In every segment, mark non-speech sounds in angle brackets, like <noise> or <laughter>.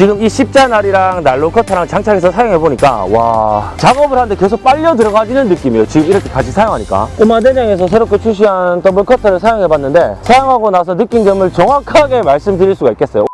지금 이 십자날이랑 나일론 커터랑 장착해서 사용해보니까 와 작업을 하는데 계속 빨려 들어가지는 느낌이에요. 지금 이렇게 같이 사용하니까. 꼬마 대장에서 새롭게 출시한 더블 커터를 사용해봤는데 사용하고 나서 느낀 점을 정확하게 말씀드릴 수가 있겠어요.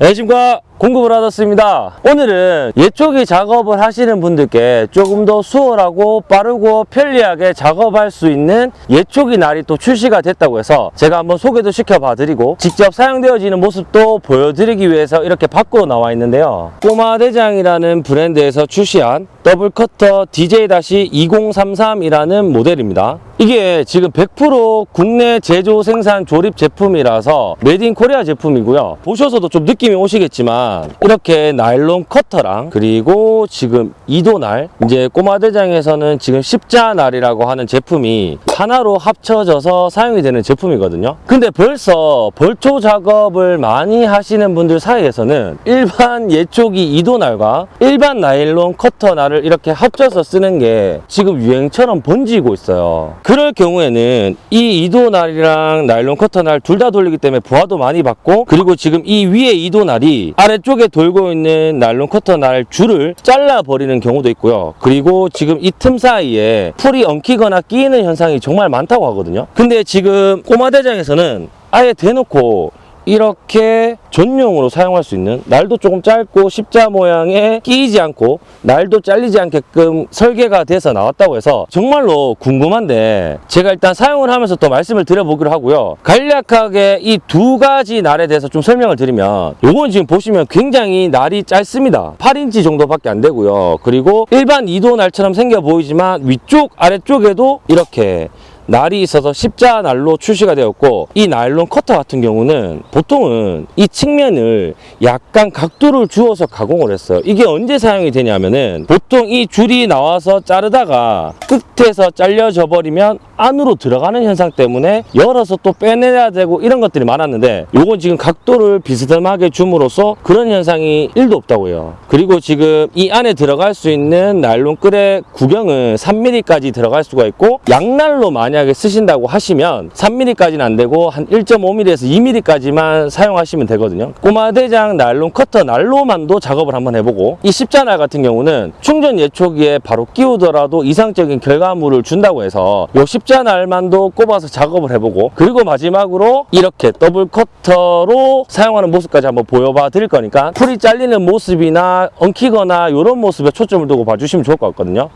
안녕하십니까 공급을 하셨습니다. 오늘은 예초기 작업을 하시는 분들께 조금 더 수월하고 빠르고 편리하게 작업할 수 있는 예초기 날이 또 출시가 됐다고 해서 제가 한번 소개도 시켜봐 드리고 직접 사용되어지는 모습도 보여드리기 위해서 이렇게 밖으로 나와 있는데요. 꼬마 대장이라는 브랜드에서 출시한 더블 커터 DJ-2033이라는 모델입니다. 이게 지금 100% 국내 제조 생산 조립 제품이라서 made in Korea 제품이고요. 보셔서도 좀 느낌이 오시겠지만 이렇게 나일론 커터랑 그리고 지금 이도날 이제 꼬마 대장에서는 지금 십자날이라고 하는 제품이 하나로 합쳐져서 사용이 되는 제품이거든요. 근데 벌써 벌초 작업을 많이 하시는 분들 사이에서는 일반 예초기 이도날과 일반 나일론 커터날을 이렇게 합쳐서 쓰는 게 지금 유행처럼 번지고 있어요. 그럴 경우에는 이 이도날이랑 나일론 커터날 둘 다 돌리기 때문에 부하도 많이 받고 그리고 지금 이 위에 이도날이 아래 쪽에 돌고 있는 나일론 커터 날 줄을 잘라 버리는 경우도 있고요. 그리고 지금 이 틈 사이에 풀이 엉키거나 끼이는 현상이 정말 많다고 하거든요. 근데 지금 꼬마 대장에서는 아예 대놓고 이렇게 전용으로 사용할 수 있는 날도 조금 짧고 십자 모양에 끼이지 않고 날도 잘리지 않게끔 설계가 돼서 나왔다고 해서 정말로 궁금한데 제가 일단 사용을 하면서 또 말씀을 드려보기로 하고요. 간략하게 이 두 가지 날에 대해서 좀 설명을 드리면 요건 지금 보시면 굉장히 날이 짧습니다. 8인치 정도밖에 안 되고요. 그리고 일반 2도 날처럼 생겨 보이지만 위쪽 아래쪽에도 이렇게 날이 있어서 십자 날로 출시가 되었고 이 나일론 커터 같은 경우는 보통은 이 측면을 약간 각도를 주어서 가공을 했어요. 이게 언제 사용이 되냐면은 보통 이 줄이 나와서 자르다가 끝에서 잘려져 버리면 안으로 들어가는 현상 때문에 열어서 또 빼내야 되고 이런 것들이 많았는데 요건 지금 각도를 비스듬하게 줌으로써 그런 현상이 1도 없다고 해요. 그리고 지금 이 안에 들어갈 수 있는 나일론 끈의 구경은 3mm까지 들어갈 수가 있고 양날로 만약에 쓰신다고 하시면 3mm까지는 안 되고 한 1.5mm에서 2mm까지만 사용하시면 되거든요. 꼬마 대장 나일론 커터 날로만도 작업을 한번 해보고 이 십자날 같은 경우는 충전 예초기에 바로 끼우더라도 이상적인 결과물을 준다고 해서 요 십자날만도 꼽아서 작업을 해보고 그리고 마지막으로 이렇게 더블 커터로 사용하는 모습까지 한번 보여봐 드릴 거니까 풀이 잘리는 모습이나 엉키거나 이런 모습에 초점을 두고 봐주시면 좋을 것 같거든요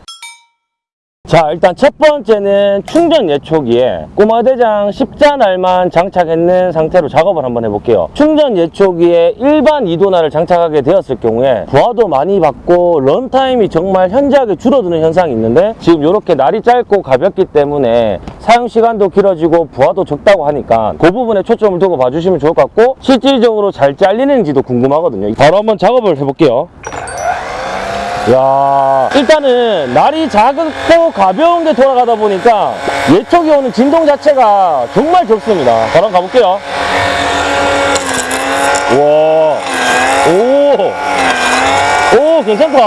자 일단 첫 번째는 충전 예초기에 꼬마대장 십자날만 장착했는 상태로 작업을 한번 해볼게요. 충전 예초기에 일반 이도날을 장착하게 되었을 경우에 부하도 많이 받고 runtime이 정말 현저하게 줄어드는 현상이 있는데 지금 이렇게 날이 짧고 가볍기 때문에 사용시간도 길어지고 부하도 적다고 하니까 그 부분에 초점을 두고 봐주시면 좋을 것 같고 실질적으로 잘 잘리는지도 궁금하거든요. 바로 한번 작업을 해볼게요 야 일단은 날이 작고 가벼운 게 돌아가다 보니까 예초기 오는 진동 자체가 정말 적습니다. 바로 한번 가볼게요. 와오오 괜찮다.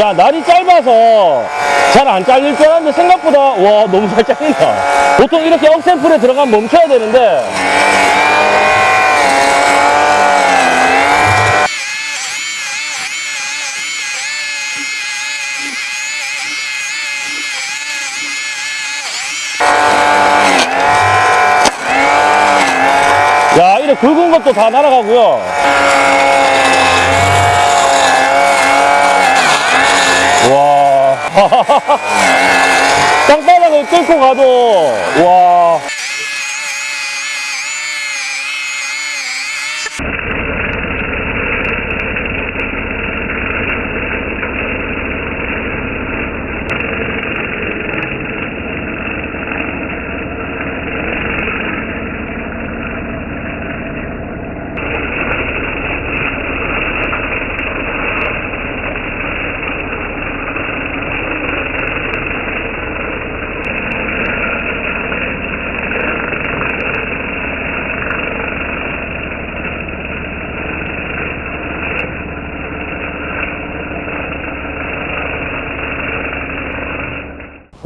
야 날이 짧아서 잘 안 잘릴 줄 알았는데 생각보다 와 너무 잘 잘린다. 보통 이렇게 억센풀에 들어가면 멈춰야 되는데. 야 이래 굵은 것도 다 날아가고요 와 <laughs> 땅바닥을 뚫고 가도 와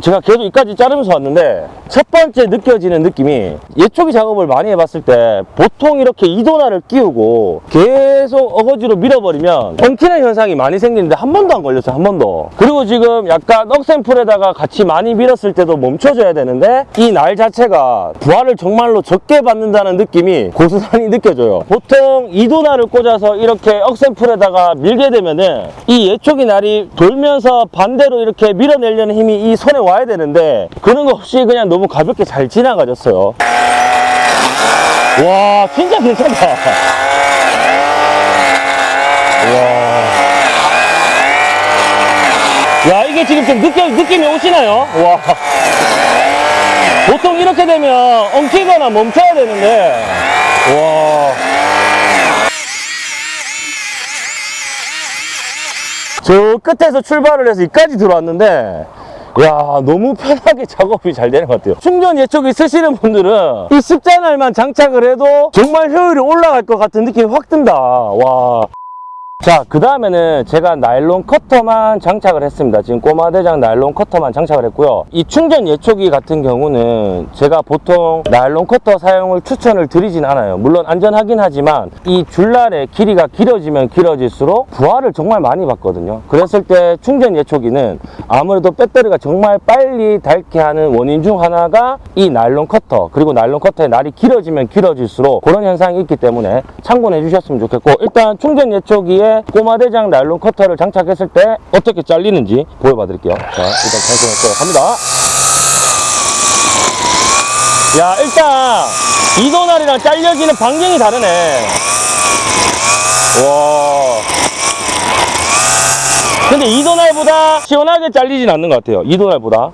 제가 계속 이까지 자르면서 왔는데 첫 번째 느껴지는 느낌이 예초기 작업을 많이 해봤을 때 보통 이렇게 이도나를 끼우고 계속 어거지로 밀어버리면 엉키는 현상이 많이 생기는데 한 번도 안 걸렸어요 한 번도. 그리고 지금 약간 억센풀에다가 같이 많이 밀었을 때도 멈춰줘야 되는데 이 날 자체가 부하를 정말로 적게 받는다는 느낌이 고스란히 느껴져요. 보통 이도나를 꽂아서 이렇게 억센풀에다가 밀게 되면은 이 예초기 날이 돌면서 반대로 이렇게 밀어내려는 힘이 이 손에 와야 되는데 그런 거 없이 그냥 너무 가볍게 잘 지나가졌어요. 와 진짜 괜찮다. 와. 야 이게 지금 좀 느낌, 느낌이 오시나요? 와. 보통 이렇게 되면 엉키거나 멈춰야 되는데. 와. 저 끝에서 출발을 해서 여기까지 들어왔는데 야 너무 편하게 작업이 잘 되는 것 같아요. 충전 예초기 쓰시는 분들은 이 십자날만 장착을 해도 정말 효율이 올라갈 것 같은 느낌이 확 든다. 와 자, 그 다음에는 제가 나일론 커터만 장착을 했습니다. 지금 꼬마대장 나일론 커터만 장착을 했고요. 이 충전 예초기 같은 경우는 제가 보통 나일론 커터 사용을 추천을 드리진 않아요. 물론 안전하긴 하지만 이 줄날의 길이가 길어지면 길어질수록 부하를 정말 많이 받거든요. 그랬을 때 충전 예초기는 아무래도 배터리가 정말 빨리 닳게 하는 원인 중 하나가 이 나일론 커터 그리고 나일론 커터의 날이 길어지면 길어질수록 그런 현상이 있기 때문에 참고해 주셨으면 좋겠고 일단 충전 예초기에 꼬마대장 나일론 커터를 장착했을 때 어떻게 잘리는지 보여봐 드릴게요. 자 일단 장착했어요 갑니다. 야 일단 이도날이랑 잘려지는 반경이 다르네. 와. 근데 이도날보다 시원하게 잘리진 않는 것 같아요. 이도날보다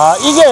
아 이게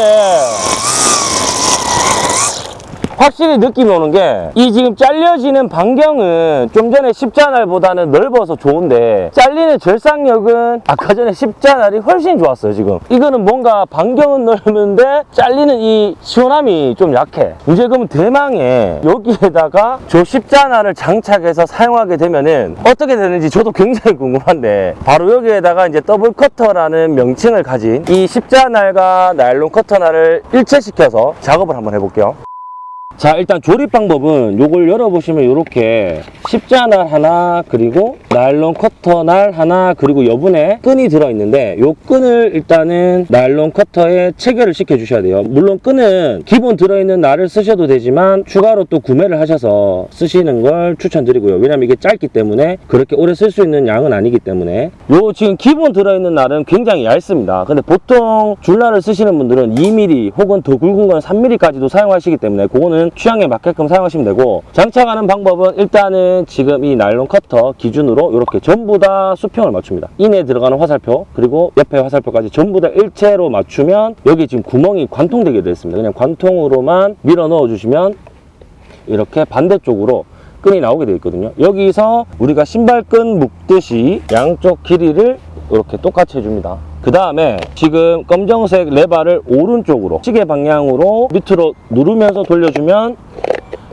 확실히 느낌이 오는 게 이 지금 잘려지는 반경은 좀 전에 십자날보다는 넓어서 좋은데 잘리는 절삭력은 아까 전에 십자날이 훨씬 좋았어요 지금. 이거는 뭔가 반경은 넓은데 잘리는 이 시원함이 좀 약해. 이제 그러면 대망에 여기에다가 저 십자날을 장착해서 사용하게 되면은 어떻게 되는지 저도 굉장히 궁금한데 바로 여기에다가 이제 더블 커터라는 명칭을 가진 이 십자날과 나일론 커터날을 일체시켜서 작업을 한번 해볼게요 자 일단 조립 방법은 요걸 열어보시면 이렇게 십자날 하나 그리고 나일론 커터 날 하나 그리고 여분에 끈이 들어있는데 요 끈을 일단은 나일론 커터에 체결을 시켜 주셔야 돼요. 물론 끈은 기본 들어있는 날을 쓰셔도 되지만 추가로 또 구매를 하셔서 쓰시는 걸 추천드리고요. 왜냐면 이게 짧기 때문에 그렇게 오래 쓸 수 있는 양은 아니기 때문에. 요 지금 기본 들어있는 날은 굉장히 얇습니다. 근데 보통 줄날을 쓰시는 분들은 2mm 혹은 더 굵은 건 3mm까지도 사용하시기 때문에 그거는 취향에 맞게끔 사용하시면 되고 장착하는 방법은 일단은 지금 이 나일론 커터 기준으로 이렇게 전부 다 수평을 맞춥니다. 안에 들어가는 화살표 그리고 옆에 화살표까지 전부 다 일체로 맞추면 여기 지금 구멍이 관통되게 되어 있습니다. 그냥 관통으로만 밀어 넣어 주시면 이렇게 반대쪽으로 끈이 나오게 되어 있거든요. 여기서 우리가 신발끈 묶듯이 양쪽 길이를 이렇게 똑같이 해줍니다 그 다음에 지금 검정색 레바를 오른쪽으로 시계 방향으로 밑으로 누르면서 돌려주면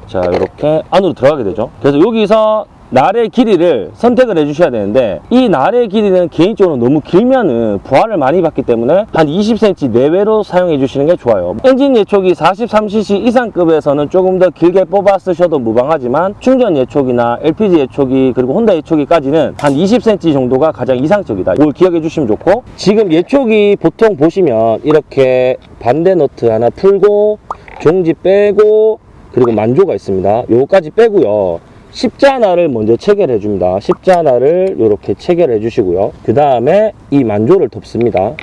자 이렇게 안으로 들어가게 되죠. 그래서 여기서 날의 길이를 선택을 해주셔야 되는데 이 날의 길이는 개인적으로 너무 길면은 부하를 많이 받기 때문에 한 20cm 내외로 사용해 주시는 게 좋아요. 엔진 예초기 43cc 이상급에서는 조금 더 길게 뽑아 쓰셔도 무방하지만 충전 예초기나 LPG 예초기 그리고 혼다 예초기까지는 한 20cm 정도가 가장 이상적이다. 이걸 기억해 주시면 좋고 지금 예초기 보통 보시면 이렇게 반대 너트 하나 풀고 종지 빼고 그리고 만조가 있습니다. 요거까지 빼고요 십자나를 먼저 체결해 줍니다. 십자나를 이렇게 체결해 주시고요. 그 다음에 이 만조를 덮습니다.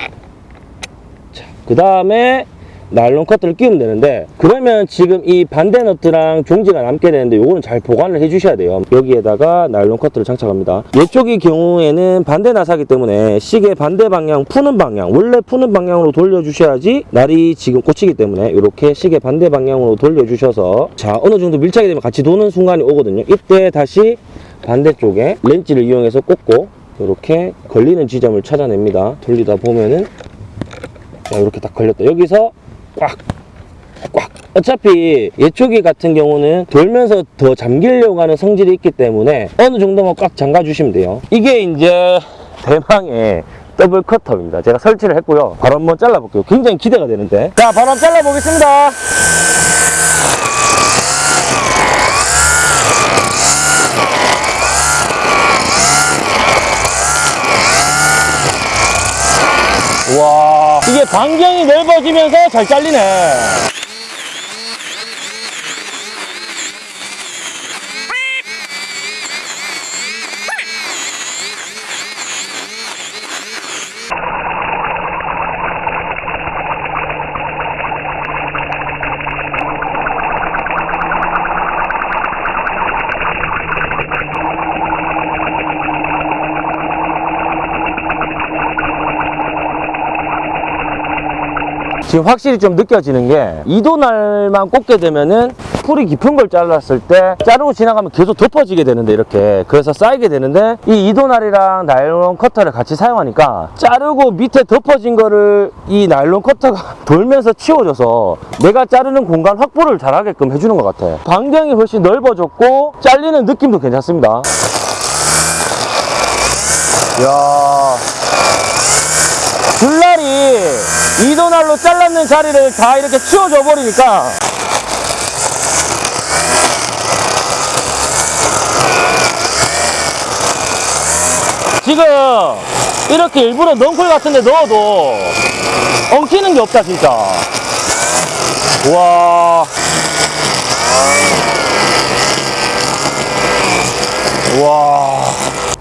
그 다음에 나일론 커트를 끼우면 되는데 그러면 지금 이 반대 너트랑 종지가 남게 되는데 요거는 잘 보관을 해 주셔야 돼요. 여기에다가 나일론 커트를 장착합니다. 이쪽의 경우에는 반대 나사기 때문에 시계 반대 방향 푸는 방향 원래 푸는 방향으로 돌려 주셔야지 날이 지금 꽂히기 때문에 이렇게 시계 반대 방향으로 돌려 주셔서 자 어느 정도 밀착이 되면 같이 도는 순간이 오거든요. 이때 다시 반대쪽에 렌치를 이용해서 꽂고 이렇게 걸리는 지점을 찾아냅니다. 돌리다 보면은 자 이렇게 딱 걸렸다. 여기서 꽉 꽉. 어차피 예초기 같은 경우는 돌면서 더 잠기려고 하는 성질이 있기 때문에 어느 정도만 꽉 잠가 주시면 돼요. 이게 이제 대망의 더블 커터입니다. 제가 설치를 했고요. 바로 한번 잘라 볼게요. 굉장히 기대가 되는데. 자 바로 한번 잘라 보겠습니다 와 이게 반경이 넓어지면서 잘 잘리네 지금 확실히 좀 느껴지는 게 이도날만 꽂게 되면은 풀이 깊은 걸 잘랐을 때 자르고 지나가면 계속 덮어지게 되는데 이렇게 그래서 쌓이게 되는데 이 이도날이랑 나일론 커터를 같이 사용하니까 자르고 밑에 덮어진 거를 이 나일론 커터가 <laughs> 돌면서 치워줘서 내가 자르는 공간 확보를 잘하게끔 해주는 것 같아. 반경이 훨씬 넓어졌고 잘리는 느낌도 괜찮습니다. 이야 줄날이 이도날로 잘랐는 자리를 다 이렇게 치워줘 버리니까. 지금 이렇게 일부러 넝쿨 같은 데 넣어도 엉키는 게 없다 진짜. 와. 와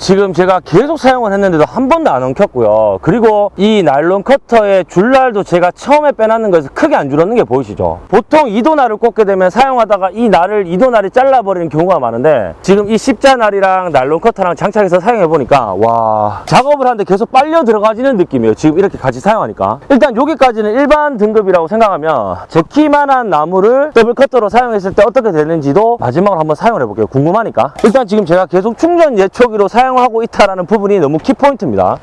지금 제가 계속 사용을 했는데도 한 번도 안 엉켰고요. 그리고 이 나일론 커터의 줄날도 제가 처음에 빼놨는 거에서 크게 안 줄었는 게 보이시죠? 보통 이도날을 꽂게 되면 사용하다가 이 날을 이도날이 잘라버리는 경우가 많은데 지금 이 십자 날이랑 나일론 커터랑 장착해서 사용해 보니까 와 작업을 하는데 계속 빨려 들어가지는 느낌이에요. 지금 이렇게 같이 사용하니까. 일단 여기까지는 일반 등급이라고 생각하면 제 키만한 나무를 더블 커터로 사용했을 때 어떻게 되는지도 마지막으로 한번 사용을 해볼게요. 궁금하니까. 일단 지금 제가 계속 충전 예초기로 사용 하고 있다는 부분이 너무 키포인트입니다.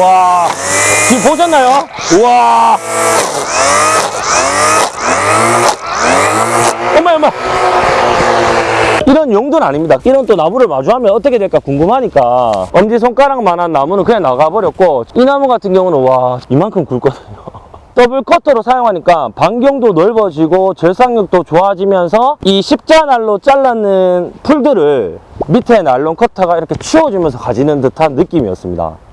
와. 지금 보셨나요? 와. 엄마 엄마. 이런 용도는 아닙니다. 이런 또 나무를 마주하면 어떻게 될까 궁금하니까. 엄지손가락만한 나무는 그냥 나가버렸고 이 나무 같은 경우는 와 이만큼 굵거든요 더블 커터로 사용하니까 반경도 넓어지고 절삭력도 좋아지면서 이 십자날로 잘랐는 풀들을 밑에 나일론 커터가 이렇게 치워주면서 가지는 듯한 느낌이었습니다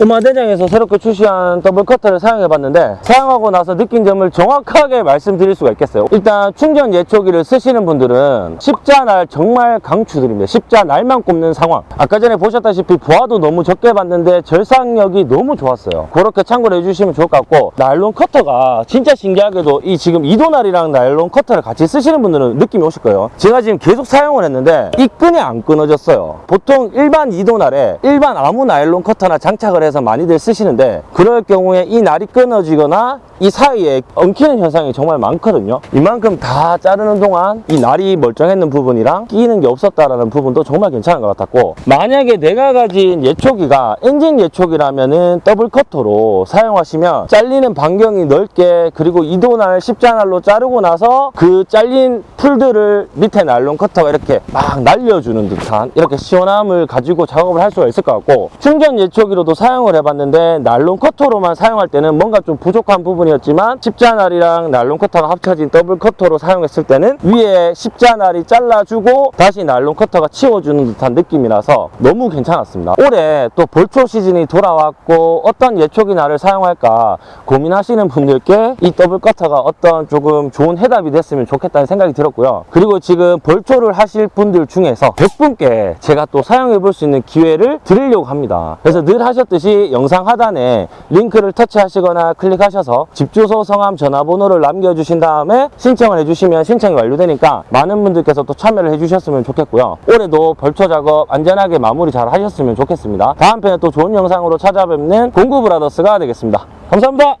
오마대장에서 새롭게 출시한 더블 커터를 사용해봤는데 사용하고 나서 느낀 점을 정확하게 말씀드릴 수가 있겠어요. 일단 충전 예초기를 쓰시는 분들은 십자날 정말 강추드립니다. 십자날만 꼽는 상황. 아까 전에 보셨다시피 부하도 너무 적게 받는데 절삭력이 너무 좋았어요. 그렇게 참고를 해주시면 좋을 것 같고 나일론 커터가 진짜 신기하게도 이 지금 이도날이랑 나일론 커터를 같이 쓰시는 분들은 느낌이 오실 거예요. 제가 지금 계속 사용을 했는데 이 끈이 안 끊어졌어요. 보통 일반 이도날에 일반 아무 나일론 커터나 장착을 해서 많이들 쓰시는데 그럴 경우에 이 날이 끊어지거나 이 사이에 엉키는 현상이 정말 많거든요. 이만큼 다 자르는 동안 이 날이 멀쩡했는 부분이랑 끼이는 게 없었다라는 부분도 정말 괜찮은 것 같았고 만약에 내가 가진 예초기가 엔진 예초기라면 은 더블 커터로 사용하시면 잘리는 반경이 넓게 그리고 이도날 십자날로 자르고 나서 그 잘린 풀들을 밑에 나일론 커터가 이렇게 막 날려주는 듯한 이렇게 시원함을 가지고 작업을 할 수가 있을 것 같고 충전 예초기로도 사 용을 해봤는데 나일론 커터로만 사용할 때는 뭔가 좀 부족한 부분이었지만 십자날이랑 나일론 커터가 합쳐진 더블 커터로 사용했을 때는 위에 십자날이 잘라주고 다시 나일론 커터가 치워주는 듯한 느낌이 라서 너무 괜찮았습니다. 올해 또 벌초 시즌이 돌아왔고 어떤 예초기 날을 사용할까 고민하시는 분들께 이 더블 커터가 어떤 조금 좋은 해답이 됐으면 좋겠다는 생각이 들었고요. 그리고 지금 벌초를 하실 분들 중에서 100분께 제가 또 사용해 볼 수 있는 기회를 드리려고 합니다. 그래서 늘 하셨듯이 영상 하단에 링크를 터치하시거나 클릭하셔서 집 주소, 성함, 전화번호를 남겨주신 다음에 신청을 해주시면 신청이 완료되니까 많은 분들께서 또 참여를 해주셨으면 좋겠고요. 올해도 벌초 작업 안전하게 마무리 잘 하셨으면 좋겠습니다. 다음 편에 또 좋은 영상으로 찾아뵙는 공구브라더스가 되겠습니다. 감사합니다